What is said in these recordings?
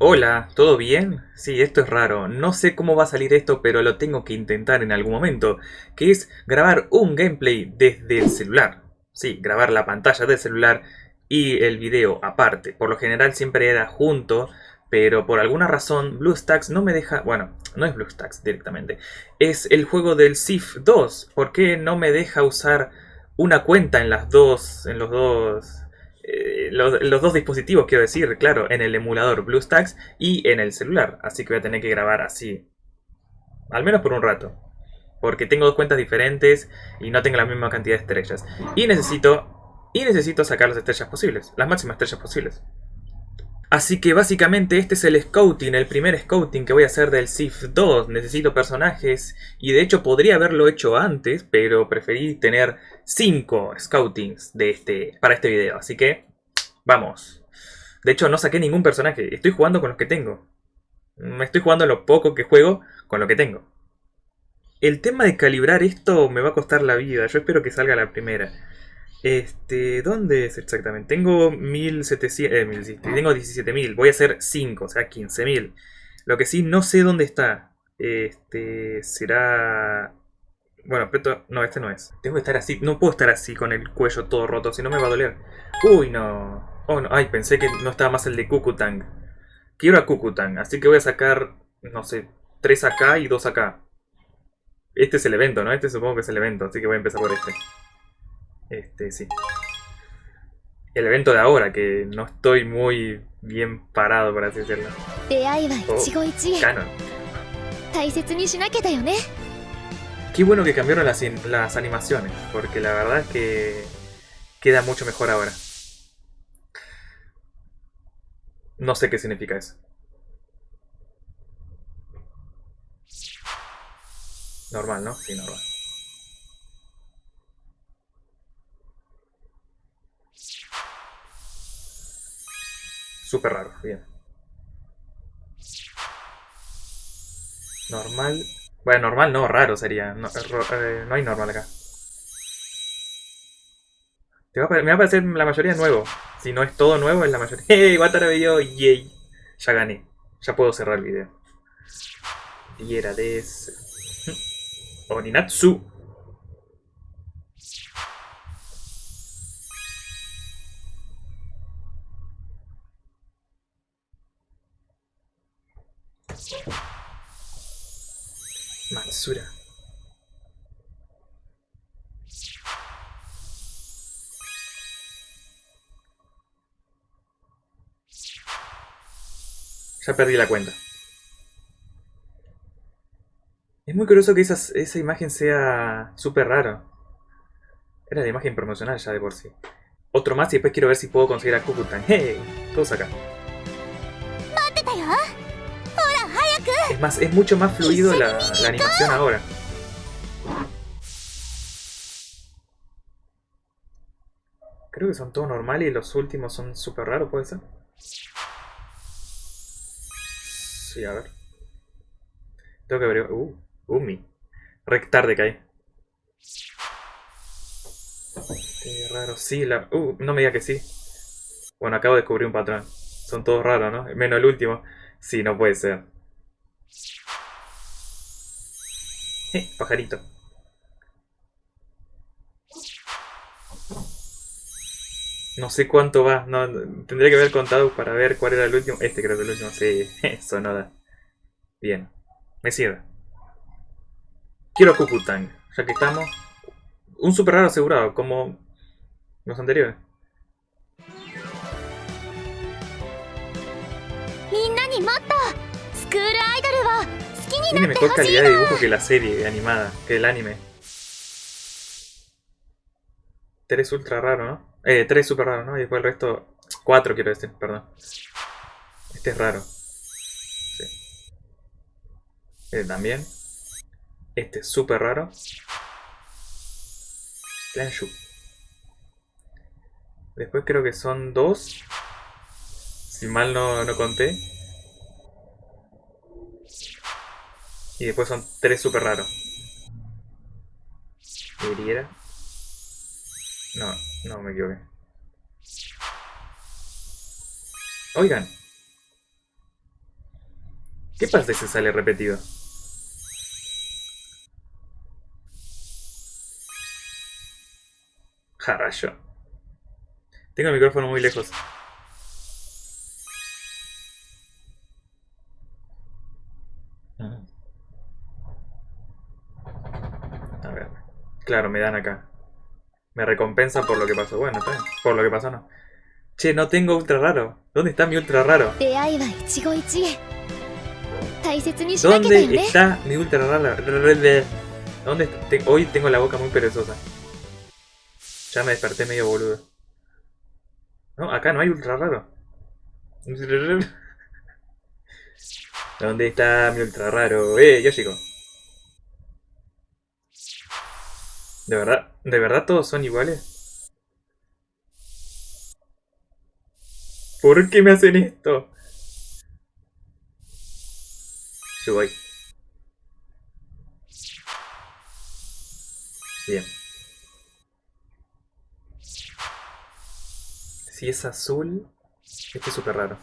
Hola, ¿todo bien? Sí, esto es raro. No sé cómo va a salir esto, pero lo tengo que intentar en algún momento. Que es grabar un gameplay desde el celular. Sí, grabar la pantalla del celular y el video aparte. Por lo general siempre era junto, pero por alguna razón BlueStacks no me deja... Bueno, no es BlueStacks directamente. Es el juego del Sif 2. ¿Por qué no me deja usar una cuenta en las dos... en los dos eh, los, dos dispositivos, quiero decir, claro, en el emulador BlueStacks y en el celular. Así que voy a tener que grabar así. Al menos por un rato. Porque tengo dos cuentas diferentes y no tengo la misma cantidad de estrellas. Y necesito... Y necesito sacar las estrellas posibles. Las máximas estrellas posibles. Así que básicamente este es el scouting, el primer scouting que voy a hacer del SIF 2. Necesito personajes y de hecho podría haberlo hecho antes, pero preferí tener 5 scoutings de este, para este video. Así que vamos. De hecho no saqué ningún personaje, estoy jugando con los que tengo. Me estoy jugando lo poco que juego con lo que tengo. El tema de calibrar esto me va a costar la vida, yo espero que salga la primera. Este, ¿dónde es exactamente? Tengo 1700, eh, tengo 17.000, voy a hacer 5, o sea 15.000. Lo que sí, no sé dónde está. Este, será... Bueno, pero no, este no es. Tengo que estar así, no puedo estar así con el cuello todo roto, si no me va a doler. Uy, no. Oh, no. Ay, pensé que no estaba más el de Kukutang. Quiero a Kukutang, así que voy a sacar, no sé, 3 acá y 2 acá. Este es el evento, ¿no? Este supongo que es el evento, así que voy a empezar por este. Este, sí. El evento de ahora, que no estoy muy bien parado, por así decirlo. Oh, canon. Qué bueno que cambiaron las, las animaciones, porque la verdad es que queda mucho mejor ahora. No sé qué significa eso. Normal, ¿no? Sí, normal. Súper raro, bien. Normal. Bueno, normal no, raro sería. No, eh, hay normal acá. me va a parecer la mayoría nuevo. Si no es todo nuevo, es la mayoría. ¡Hey! Watara video, yay. Ya gané. Ya puedo cerrar el video. Y era de ese. Oninatsu. Matsura. Ya perdí la cuenta. Es muy curioso que esa imagen sea súper raro. Era la imagen promocional ya de por sí. Otro más y después quiero ver si puedo conseguir a Kukutan. ¡Hey! Todos acá. Es más, es mucho más fluido la, animación ahora. Creo que son todos normales y los últimos son súper raros, ¿puede ser? Sí, a ver. Tengo que ver... Uh, Umi. Rec tarde cae. Qué raro. Sí, la... Uh, no me diga que sí. Bueno, acabo de descubrir un patrón. Son todos raros, ¿no? Menos el último. Sí, no puede ser. Eh, pajarito. No sé cuánto va. No, tendría que haber contado para ver cuál era el último. Este creo que el último. Sí, Sonoda. Bien. Me cierra. Quiero Kukutang. Ya que estamos. Un super raro asegurado, como los anteriores. Tiene mejor calidad de dibujo que la serie animada, que el anime. Tres ultra raro, ¿no? Eh, tres super raro, ¿no? Y después el resto... Cuatro quiero decir, perdón. Este es raro. Sí. Este también. Este es súper raro. Planshu. Después creo que son dos. Si mal no, no conté. Y después son tres super raros. ¿Hiriera? No, no me equivoqué. Oigan. ¿Qué pasa si sale repetido? Jarayo. Tengo el micrófono muy lejos. Claro, me dan acá. Me recompensa por lo que pasó. Bueno, está bien. Por lo que pasó no. Che, no tengo ultra raro. ¿Dónde está mi ultra raro? ¿Dónde está mi ultra raro? ¿Dónde está? Hoy tengo la boca muy perezosa. Ya me desperté medio boludo. No, acá no hay ultra raro. ¿Dónde está mi ultra raro? ¡Eh, Yoshiko! ¿De verdad? ¿De verdad todos son iguales? ¿Por qué me hacen esto? Yo voy. Bien. Si es azul, este es súper raro.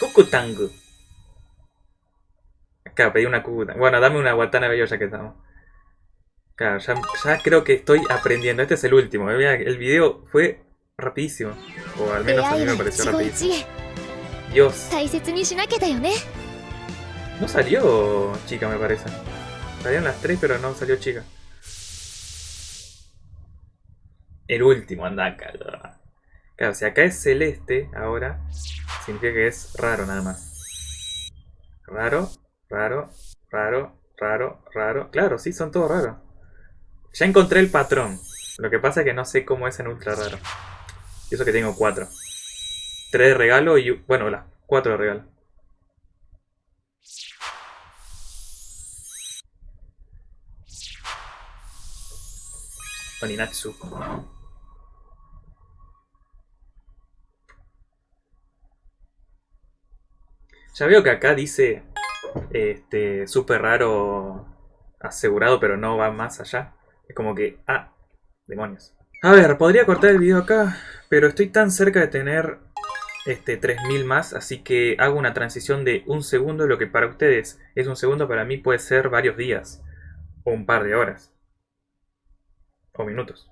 Cucutango. Acá pedí una Cucutango. Bueno, dame una Watanabe ya que estamos. Claro, ya, creo que estoy aprendiendo. Este es el último. El video fue rapidísimo. O al menos a mí me pareció rapidísimo. Dios. No salió chica, me parece. Salieron las tres, pero no salió chica. El último, anda. Claro, si acá es celeste, ahora, significa que es raro nada más. Raro, raro, raro, raro, raro. Claro, sí, son todos raros. Ya encontré el patrón. Lo que pasa es que no sé cómo es en ultra raro. Y eso que tengo cuatro. Tres de regalo y... Bueno, las cuatro de regalo. Oninatsu. Ya veo que acá dice este súper raro asegurado, pero no va más allá. Es como que, ah, demonios. A ver, podría cortar el video acá, pero estoy tan cerca de tener este 3000 más, así que hago una transición de un segundo, lo que para ustedes es un segundo, para mí puede ser varios días, o un par de horas, o minutos.